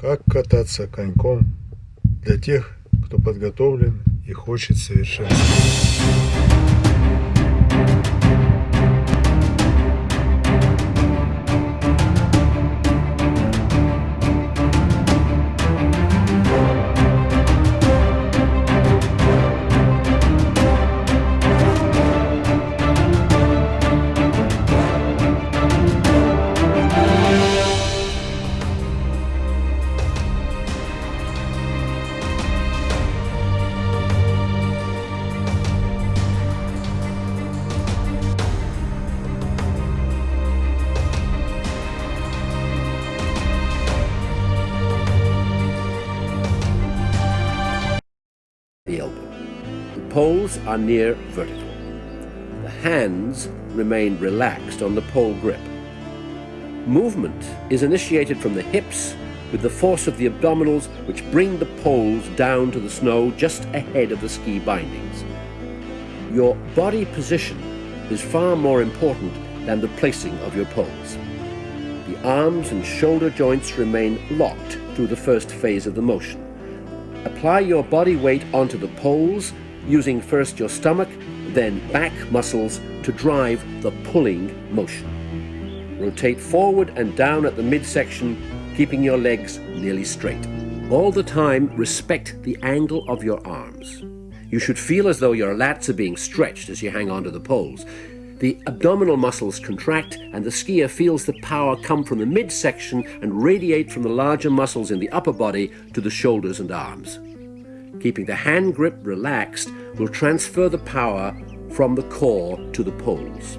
Как кататься коньком для тех, кто подготовлен и хочет совершенствоваться. Are near vertical. The hands remain relaxed on the pole grip. Movement is initiated from the hips with the force of the abdominals which bring the poles down to the snow just ahead of the ski bindings. Your body position is far more important than the placing of your poles. The arms and shoulder joints remain locked through the first phase of the motion. Apply your body weight onto the poles using first your stomach, then back muscles to drive the pulling motion. Rotate forward and down at the midsection, keeping your legs nearly straight. All the time, respect the angle of your arms. You should feel as though your lats are being stretched as you hang onto the poles. The abdominal muscles contract and the skier feels the power come from the midsection and radiate from the larger muscles in the upper body to the shoulders and arms. Keeping the hand grip relaxed will transfer the power from the core to the poles.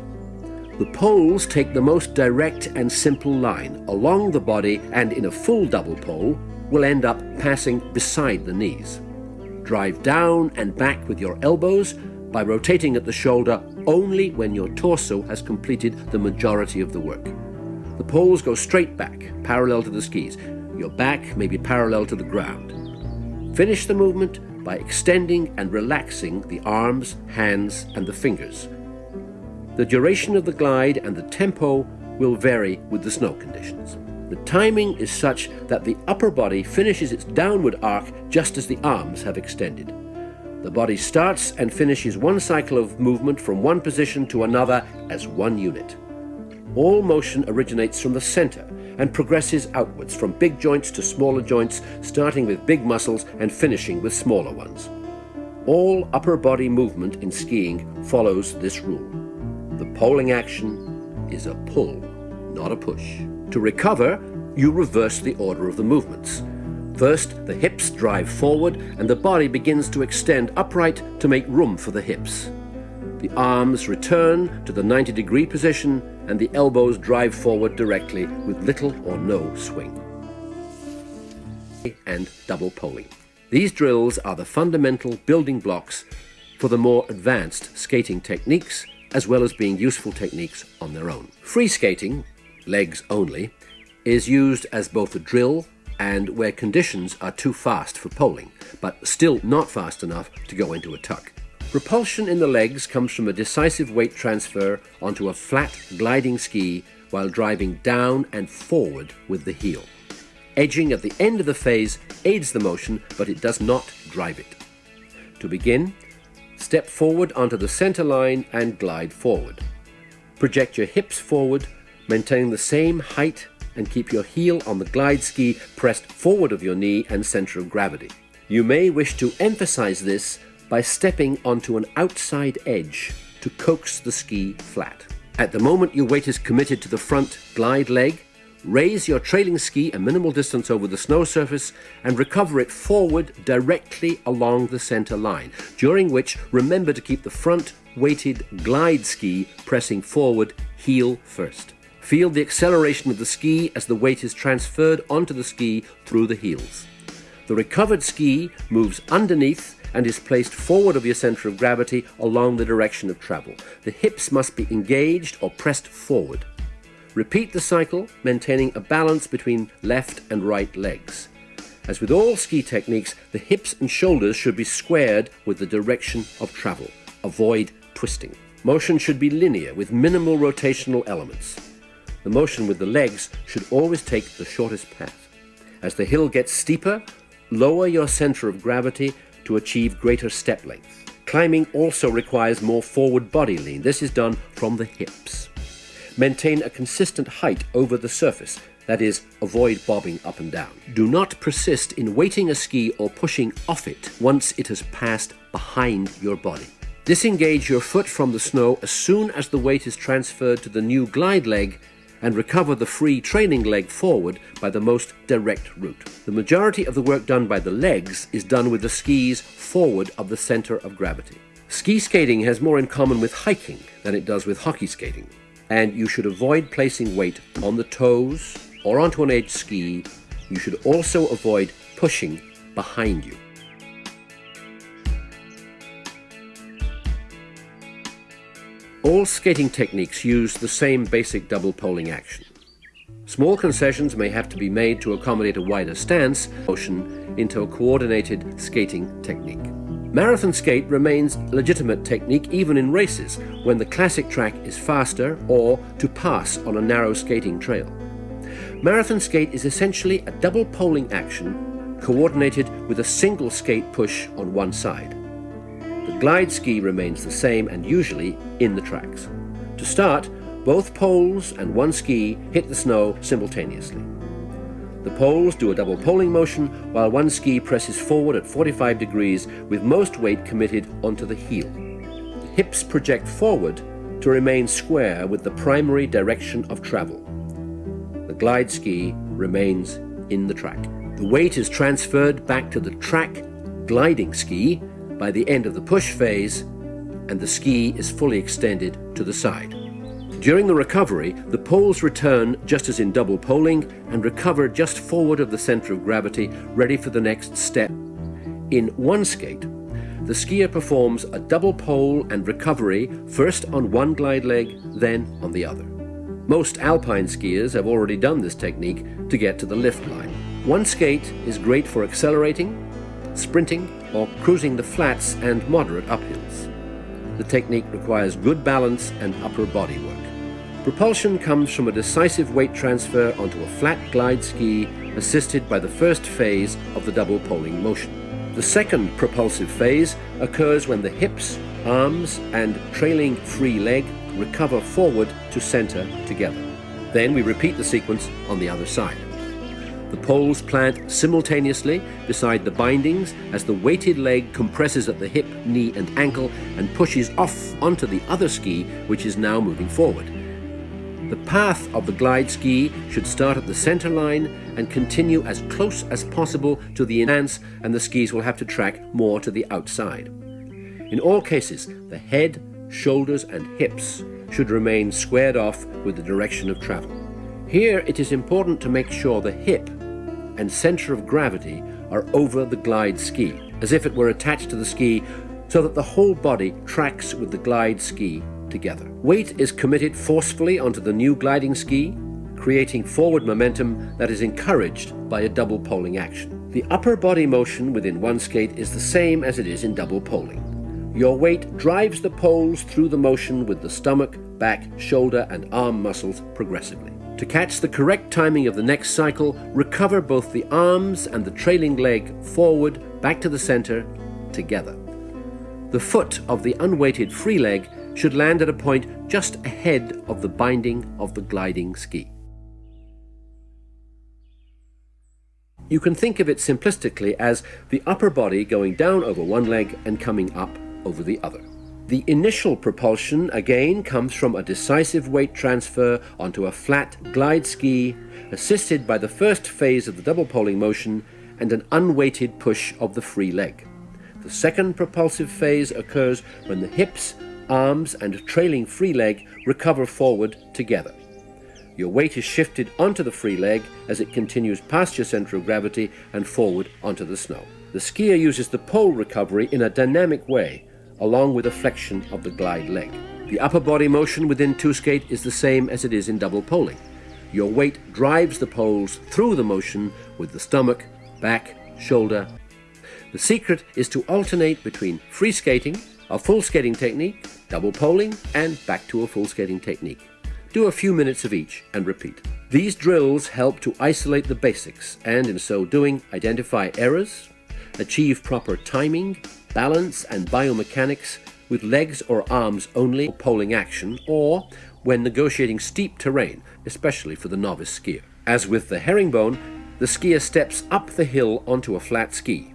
The poles take the most direct and simple line along the body and in a full double pole will end up passing beside the knees. Drive down and back with your elbows by rotating at the shoulder only when your torso has completed the majority of the work. The poles go straight back, parallel to the skis. Your back may be parallel to the ground. Finish the movement by extending and relaxing the arms, hands and the fingers. The duration of the glide and the tempo will vary with the snow conditions. The timing is such that the upper body finishes its downward arc just as the arms have extended. The body starts and finishes one cycle of movement from one position to another as one unit. All motion originates from the center and progresses outwards from big joints to smaller joints, starting with big muscles and finishing with smaller ones. All upper body movement in skiing follows this rule. The poling action is a pull, not a push. To recover, you reverse the order of the movements. First, the hips drive forward and the body begins to extend upright to make room for the hips. The arms return to the 90 degree position and the elbows drive forward directly with little or no swing. And double poling. These drills are the fundamental building blocks for the more advanced skating techniques as well as being useful techniques on their own. Free skating, legs only, is used as both a drill and where conditions are too fast for poling, but still not fast enough to go into a tuck. Repulsion in the legs comes from a decisive weight transfer onto a flat gliding ski while driving down and forward with the heel. Edging at the end of the phase aids the motion, but it does not drive it. To begin, step forward onto the center line and glide forward. Project your hips forward, maintain the same height and keep your heel on the glide ski pressed forward of your knee and center of gravity. You may wish to emphasize this by stepping onto an outside edge to coax the ski flat. At the moment your weight is committed to the front glide leg, raise your trailing ski a minimal distance over the snow surface and recover it forward directly along the center line, during which remember to keep the front weighted glide ski pressing forward heel first. Feel the acceleration of the ski as the weight is transferred onto the ski through the heels. The recovered ski moves underneath and is placed forward of your center of gravity along the direction of travel. The hips must be engaged or pressed forward. Repeat the cycle, maintaining a balance between left and right legs. As with all ski techniques, the hips and shoulders should be squared with the direction of travel. Avoid twisting. Motion should be linear with minimal rotational elements. The motion with the legs should always take the shortest path. As the hill gets steeper, lower your center of gravity to achieve greater step length. Climbing also requires more forward body lean. This is done from the hips. Maintain a consistent height over the surface, that is, avoid bobbing up and down. Do not persist in weighting a ski or pushing off it once it has passed behind your body. Disengage your foot from the snow as soon as the weight is transferred to the new glide leg and recover the free training leg forward by the most direct route. The majority of the work done by the legs is done with the skis forward of the center of gravity. Ski skating has more in common with hiking than it does with hockey skating, and you should avoid placing weight on the toes or onto an edge ski. You should also avoid pushing behind you. All skating techniques use the same basic double poling action. Small concessions may have to be made to accommodate a wider stance motion into a coordinated skating technique. Marathon skate remains legitimate technique even in races when the classic track is faster or to pass on a narrow skating trail. Marathon skate is essentially a double poling action coordinated with a single skate push on one side. The glide ski remains the same and usually in the tracks. To start, both poles and one ski hit the snow simultaneously. The poles do a double poling motion while one ski presses forward at 45 degrees with most weight committed onto the heel. The hips project forward to remain square with the primary direction of travel. The glide ski remains in the track. The weight is transferred back to the track gliding ski by the end of the push phase and the ski is fully extended to the side. During the recovery, the poles return just as in double poling and recover just forward of the center of gravity, ready for the next step. In one skate, the skier performs a double pole and recovery first on one glide leg, then on the other. Most alpine skiers have already done this technique to get to the lift line. One skate is great for accelerating, sprinting, or cruising the flats and moderate uphills. The technique requires good balance and upper body work. Propulsion comes from a decisive weight transfer onto a flat glide ski assisted by the first phase of the double poling motion. The second propulsive phase occurs when the hips, arms and trailing free leg recover forward to center together. Then we repeat the sequence on the other side. The poles plant simultaneously beside the bindings as the weighted leg compresses at the hip, knee and ankle and pushes off onto the other ski which is now moving forward. The path of the glide ski should start at the center line and continue as close as possible to the enhance and the skis will have to track more to the outside. In all cases, the head, shoulders and hips should remain squared off with the direction of travel. Here it is important to make sure the hip and center of gravity are over the glide ski, as if it were attached to the ski so that the whole body tracks with the glide ski together. Weight is committed forcefully onto the new gliding ski, creating forward momentum that is encouraged by a double poling action. The upper body motion within one skate is the same as it is in double poling. Your weight drives the poles through the motion with the stomach, back, shoulder and arm muscles progressively. To catch the correct timing of the next cycle, recover both the arms and the trailing leg forward, back to the center, together. The foot of the unweighted free leg should land at a point just ahead of the binding of the gliding ski. You can think of it simplistically as the upper body going down over one leg and coming up over the other. The initial propulsion again comes from a decisive weight transfer onto a flat glide ski, assisted by the first phase of the double poling motion and an unweighted push of the free leg. The second propulsive phase occurs when the hips, arms and trailing free leg recover forward together. Your weight is shifted onto the free leg as it continues past your center of gravity and forward onto the snow. The skier uses the pole recovery in a dynamic way, along with a flexion of the glide leg. The upper body motion within two skate is the same as it is in double poling. Your weight drives the poles through the motion with the stomach, back, shoulder. The secret is to alternate between free skating, a full skating technique, double poling, and back to a full skating technique. Do a few minutes of each and repeat. These drills help to isolate the basics and in so doing identify errors, achieve proper timing, balance and biomechanics with legs or arms only for poling action or when negotiating steep terrain, especially for the novice skier. As with the herringbone, the skier steps up the hill onto a flat ski.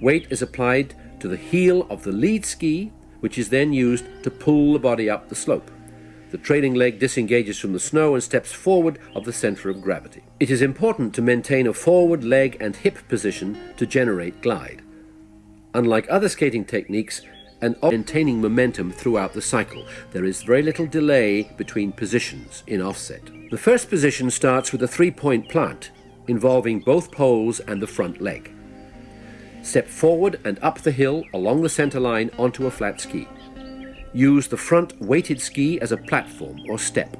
Weight is applied to the heel of the lead ski, which is then used to pull the body up the slope. The trailing leg disengages from the snow and steps forward of the center of gravity. It is important to maintain a forward leg and hip position to generate glide. Unlike other skating techniques, and maintaining momentum throughout the cycle. There is very little delay between positions in offset. The first position starts with a three-point plant, involving both poles and the front leg. Step forward and up the hill along the center line onto a flat ski. Use the front weighted ski as a platform or step.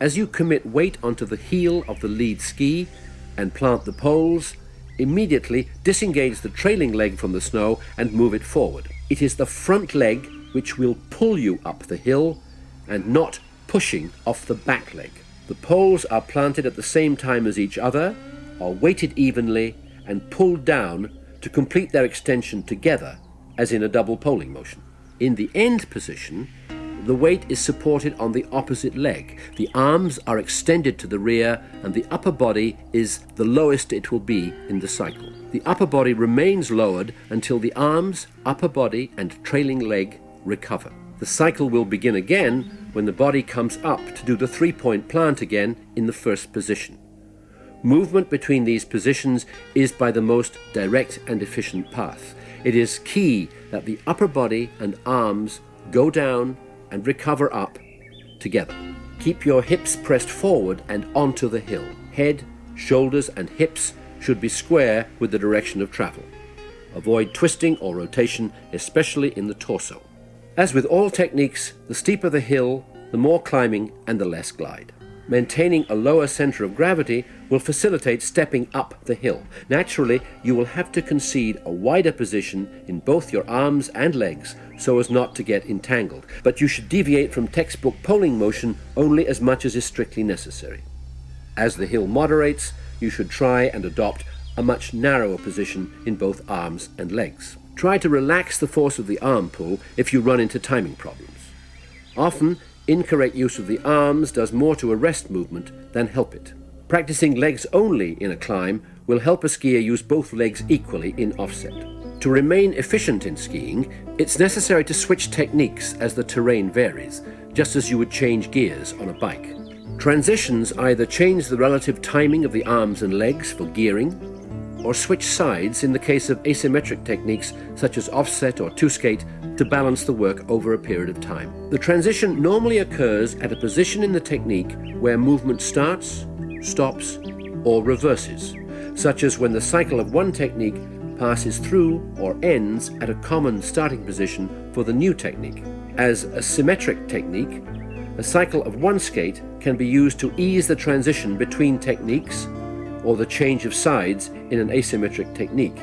As you commit weight onto the heel of the lead ski and plant the poles, immediately disengage the trailing leg from the snow and move it forward. It is the front leg which will pull you up the hill and not pushing off the back leg. The poles are planted at the same time as each other, are weighted evenly and pulled down to complete their extension together as in a double poling motion. In the end position, the weight is supported on the opposite leg. The arms are extended to the rear and the upper body is the lowest it will be in the cycle. The upper body remains lowered until the arms, upper body and trailing leg recover. The cycle will begin again when the body comes up to do the three-point plant again in the first position. Movement between these positions is by the most direct and efficient path. It is key that the upper body and arms go down and recover up together. Keep your hips pressed forward and onto the hill. Head, shoulders and hips should be square with the direction of travel. Avoid twisting or rotation, especially in the torso. As with all techniques, the steeper the hill, the more climbing and the less glide. Maintaining a lower center of gravity will facilitate stepping up the hill. Naturally, you will have to concede a wider position in both your arms and legs so as not to get entangled, but you should deviate from textbook poling motion only as much as is strictly necessary. As the hill moderates, you should try and adopt a much narrower position in both arms and legs. Try to relax the force of the arm pull if you run into timing problems. Often, incorrect use of the arms does more to arrest movement than help it. Practicing legs only in a climb will help a skier use both legs equally in offset. To remain efficient in skiing, it's necessary to switch techniques as the terrain varies, just as you would change gears on a bike. Transitions either change the relative timing of the arms and legs for gearing, or switch sides in the case of asymmetric techniques such as offset or two-skate to balance the work over a period of time. The transition normally occurs at a position in the technique where movement starts, stops, or reverses, such as when the cycle of one technique passes through or ends at a common starting position for the new technique. As a symmetric technique, a cycle of one skate can be used to ease the transition between techniques or the change of sides in an asymmetric technique.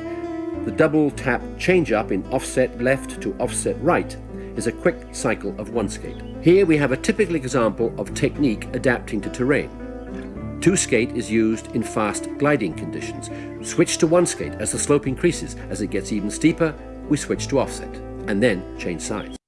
The double tap change up in offset left to offset right is a quick cycle of one skate. Here we have a typical example of technique adapting to terrain. Two skate is used in fast gliding conditions. Switch to one skate as the slope increases. As it gets even steeper, we switch to offset, and then change sides.